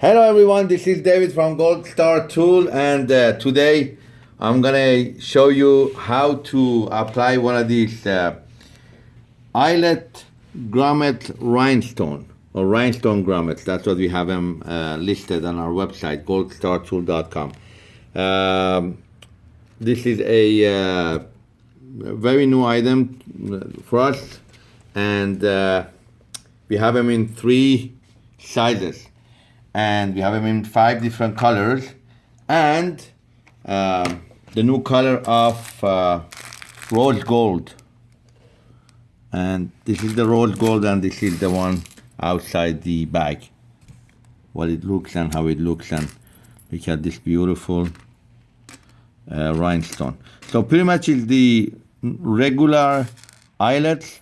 Hello everyone, this is David from Gold Star Tool and uh, today I'm gonna show you how to apply one of these uh, eyelet grommet rhinestone or rhinestone grommets. That's what we have them uh, listed on our website, goldstartool.com. Um, this is a uh, very new item for us and uh, we have them in three sizes and we have them in five different colors. And uh, the new color of uh, rose gold. And this is the rose gold and this is the one outside the bag. What it looks and how it looks and look at this beautiful uh, rhinestone. So pretty much is the regular eyelets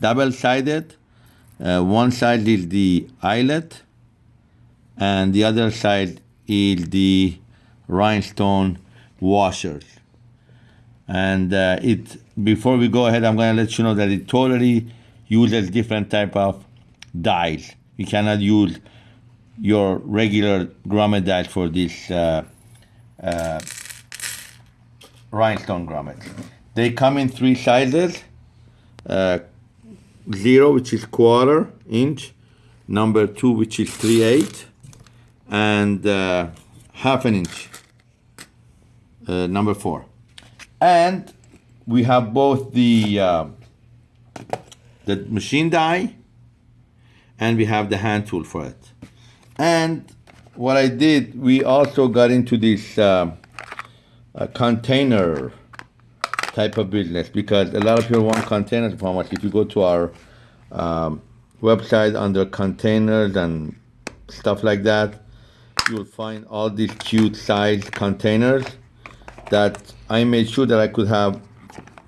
double-sided. Uh, one side is the eyelet and the other side is the rhinestone washers. And uh, it before we go ahead, I'm to let you know that it totally uses different type of dyes. You cannot use your regular grommet die for this uh, uh, rhinestone grommet. They come in three sizes, uh, zero, which is quarter inch, number two, which is three eight, and uh, half an inch, uh, number four. And we have both the, uh, the machine die and we have the hand tool for it. And what I did, we also got into this uh, container type of business because a lot of people want containers from us. If you go to our um, website under containers and stuff like that, you'll find all these cute size containers that I made sure that I could have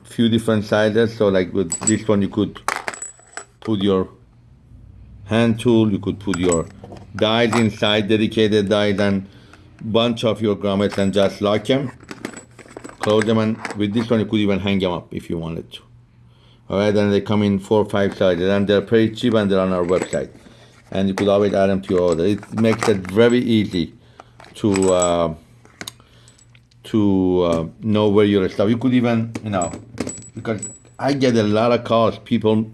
few different sizes. So like with this one, you could put your hand tool, you could put your dies inside, dedicated dies and bunch of your grommets and just lock them. Close them and with this one, you could even hang them up if you wanted to. All right, and they come in four or five sizes and they're pretty cheap and they're on our website and you could always add them to your order. It makes it very easy to uh, to uh, know where your stuff. You could even, you know, because I get a lot of calls. People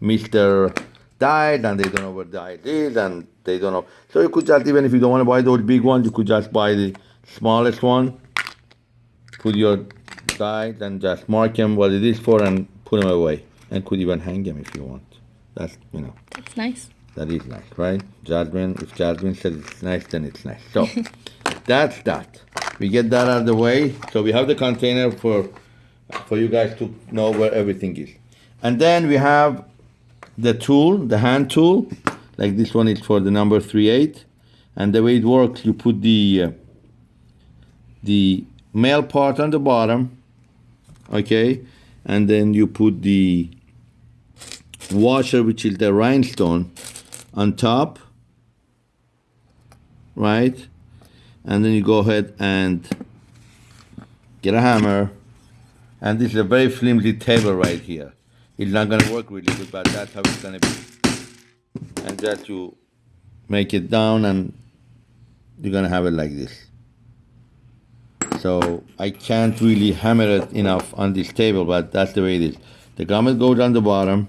miss their diet and they don't know where diet is and they don't know. So you could just, even if you don't want to buy those big ones, you could just buy the smallest one, put your diet and just mark them what it is for and put them away. And could even hang them if you want. That's, you know. That's nice. That is nice, right? Jasmine, if Jasmine says it's nice, then it's nice. So that's that. We get that out of the way. So we have the container for for you guys to know where everything is. And then we have the tool, the hand tool. Like this one is for the number 38. And the way it works, you put the uh, the male part on the bottom, okay? And then you put the washer, which is the rhinestone, on top, right? And then you go ahead and get a hammer. And this is a very flimsy table right here. It's not gonna work really good, but that's how it's gonna be. And that you make it down and you're gonna have it like this. So I can't really hammer it enough on this table, but that's the way it is. The garment goes on the bottom,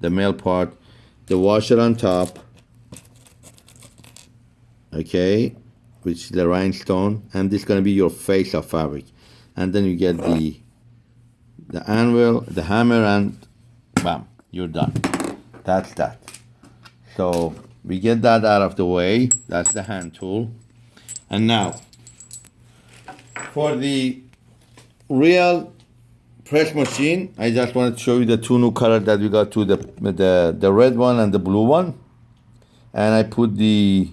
the male part, the washer on top, okay which is the rhinestone and this is going to be your face of fabric. And then you get the the anvil the hammer and bam you're done. That's that. So we get that out of the way. That's the hand tool. And now for the real press machine I just want to show you the two new colors that we got to the the the red one and the blue one. And I put the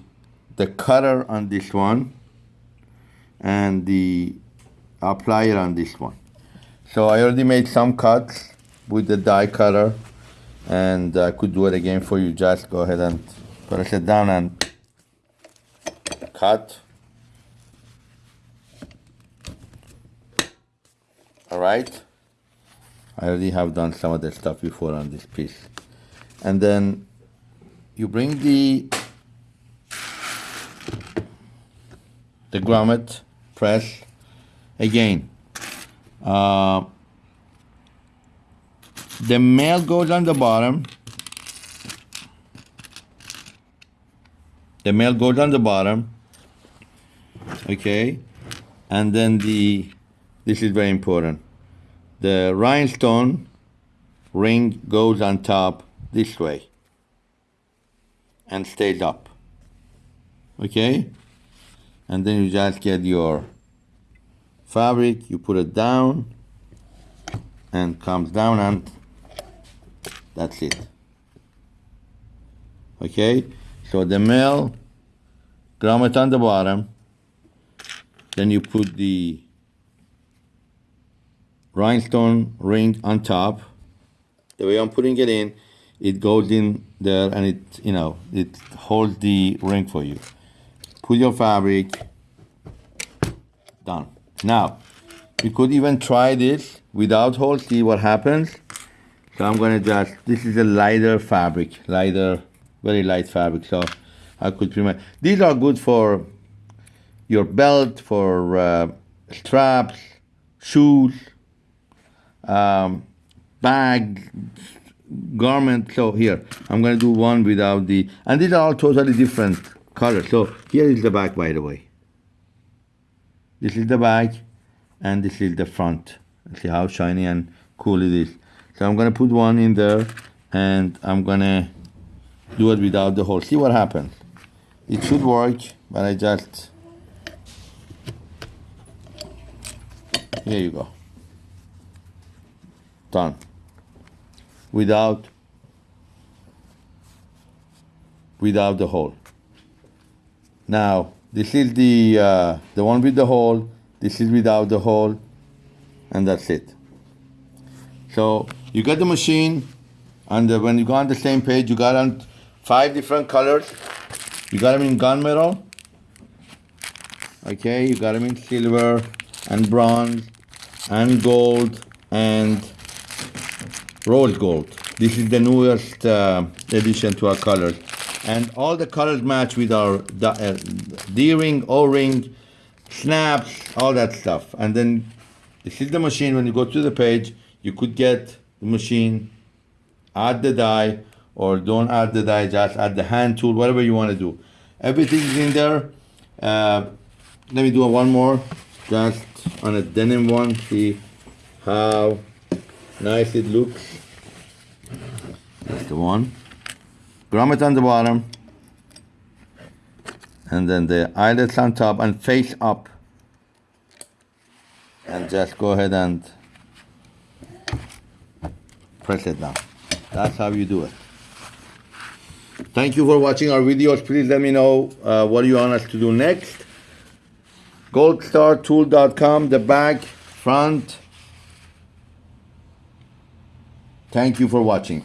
the cutter on this one and the applier on this one. So I already made some cuts with the die cutter and I could do it again for you. Just go ahead and press it down and cut. All right. I already have done some of the stuff before on this piece. And then you bring the the grommet press again. Uh, the male goes on the bottom. The male goes on the bottom. Okay. And then the, this is very important. The rhinestone ring goes on top this way and stays up. Okay? And then you just get your fabric, you put it down and comes down and that's it. Okay? So the male grommet on the bottom, then you put the rhinestone ring on top. The way I'm putting it in, it goes in there and it, you know, it holds the ring for you. Put your fabric, done. Now, you could even try this without hole, see what happens. So I'm gonna just, this is a lighter fabric, lighter, very light fabric. So I could pretty much, these are good for your belt, for uh, straps, shoes, um, bag, garment. So here, I'm gonna do one without the, and these are all totally different colors. So here is the back, by the way. This is the back, and this is the front. See how shiny and cool it is. So I'm gonna put one in there, and I'm gonna do it without the hole. See what happens. It should work, but I just, here you go. Done. Without, without the hole. Now, this is the, uh, the one with the hole, this is without the hole, and that's it. So you got the machine, and uh, when you go on the same page, you got on five different colors. You got them in gunmetal. Okay, you got them in silver and bronze and gold and rose gold. This is the newest uh, addition to our colors. And all the colors match with our uh, D-ring, O-ring, snaps, all that stuff. And then this is the machine. When you go to the page, you could get the machine, add the die, or don't add the die, just add the hand tool, whatever you want to do. Everything is in there. Uh, let me do one more, just on a denim one, see how nice it looks. That's the one. Grommet on the bottom. And then the eyelets on top and face up. And just go ahead and press it down. That's how you do it. Thank you for watching our videos. Please let me know uh, what you want us to do next. goldstartool.com, the back, front. Thank you for watching.